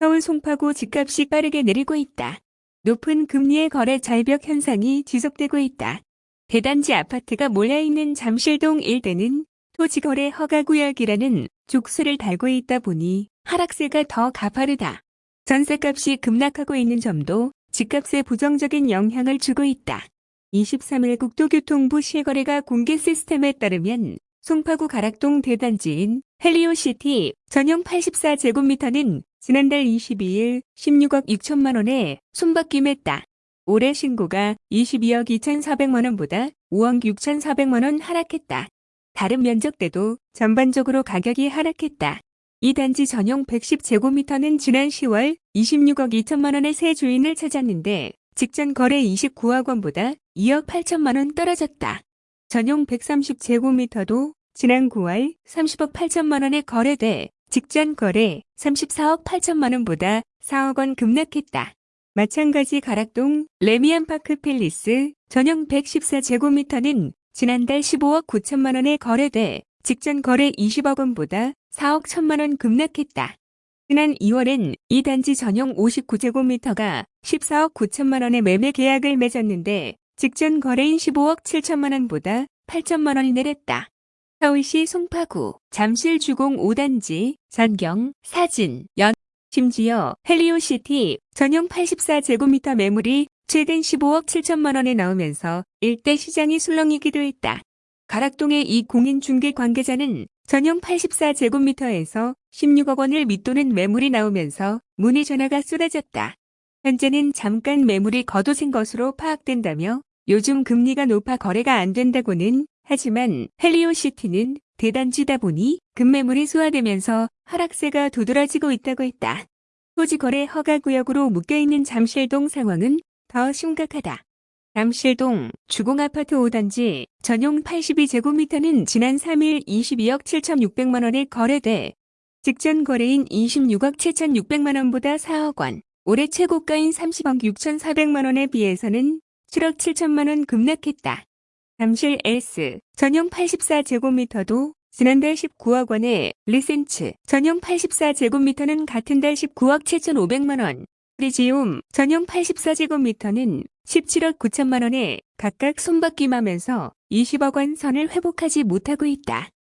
서울 송파구 집값이 빠르게 내리고 있다. 높은 금리에 거래 절벽 현상이 지속되고 있다. 대단지 아파트가 몰려있는 잠실동 일대는 토지거래 허가구역이라는 족쇄를 달고 있다 보니 하락세가 더 가파르다. 전세값이 급락하고 있는 점도 집값에 부정적인 영향을 주고 있다. 23일 국토교통부 실거래가 공개 시스템에 따르면 송파구 가락동 대단지인 헬리오시티 전용 84제곱미터는 지난달 22일 16억 6천만 원에 손바뀜했다. 올해 신고가 22억 2,400만 원보다 5억 6,400만 원 하락했다. 다른 면적대도 전반적으로 가격이 하락했다. 이 단지 전용 110제곱미터는 지난 10월 26억 2천만 원의 새 주인을 찾았는데 직전 거래 29억 원보다 2억 8천만 원 떨어졌다. 전용 130제곱미터도 지난 9월 30억 8천만 원에 거래돼 직전 거래 34억 8천만 원보다 4억 원 급락했다. 마찬가지 가락동 래미안파크 팰리스 전용 114제곱미터는 지난달 15억 9천만 원에 거래돼 직전 거래 20억 원보다 4억 1천만 원 급락했다. 지난 2월엔 이 단지 전용 59제곱미터가 14억 9천만 원에 매매 계약을 맺었는데 직전 거래인 15억 7천만 원보다 8천만 원이 내렸다. 서울시 송파구 잠실 주공 5단지 전경 사진 연 심지어 헬리오시티 전용 84제곱미터 매물이 최근 15억 7천만 원에 나오면서 일대 시장이 술렁이기도 했다. 가락동의 이 공인 중개 관계자는 전용 84제곱미터에서 16억 원을 밑도는 매물이 나오면서 문의 전화가 쏟아졌다. 현재는 잠깐 매물이 거둬진 것으로 파악된다며 요즘 금리가 높아 거래가 안 된다고는 하지만 헬리오시티는 대단지다 보니 급매물이 소화되면서 하락세가 두드러지고 있다고 했다. 토지 거래 허가 구역으로 묶여있는 잠실동 상황은 더 심각하다. 잠실동 주공아파트 5단지 전용 82제곱미터는 지난 3일 22억 7,600만 원에 거래돼 직전 거래인 26억 7,600만 원보다 4억 원, 올해 최고가인 30억 6,400만 원에 비해서는 7억 7천만 원 급락했다. 잠실 S 전용 84제곱미터도 지난달 19억 원에 리센츠 전용 84제곱미터는 같은 달 19억 7,500만 원, 프리지움 전용 84제곱미터는 17억 9천만 원에 각각 손바뀜하면서 20억 원 선을 회복하지 못하고 있다.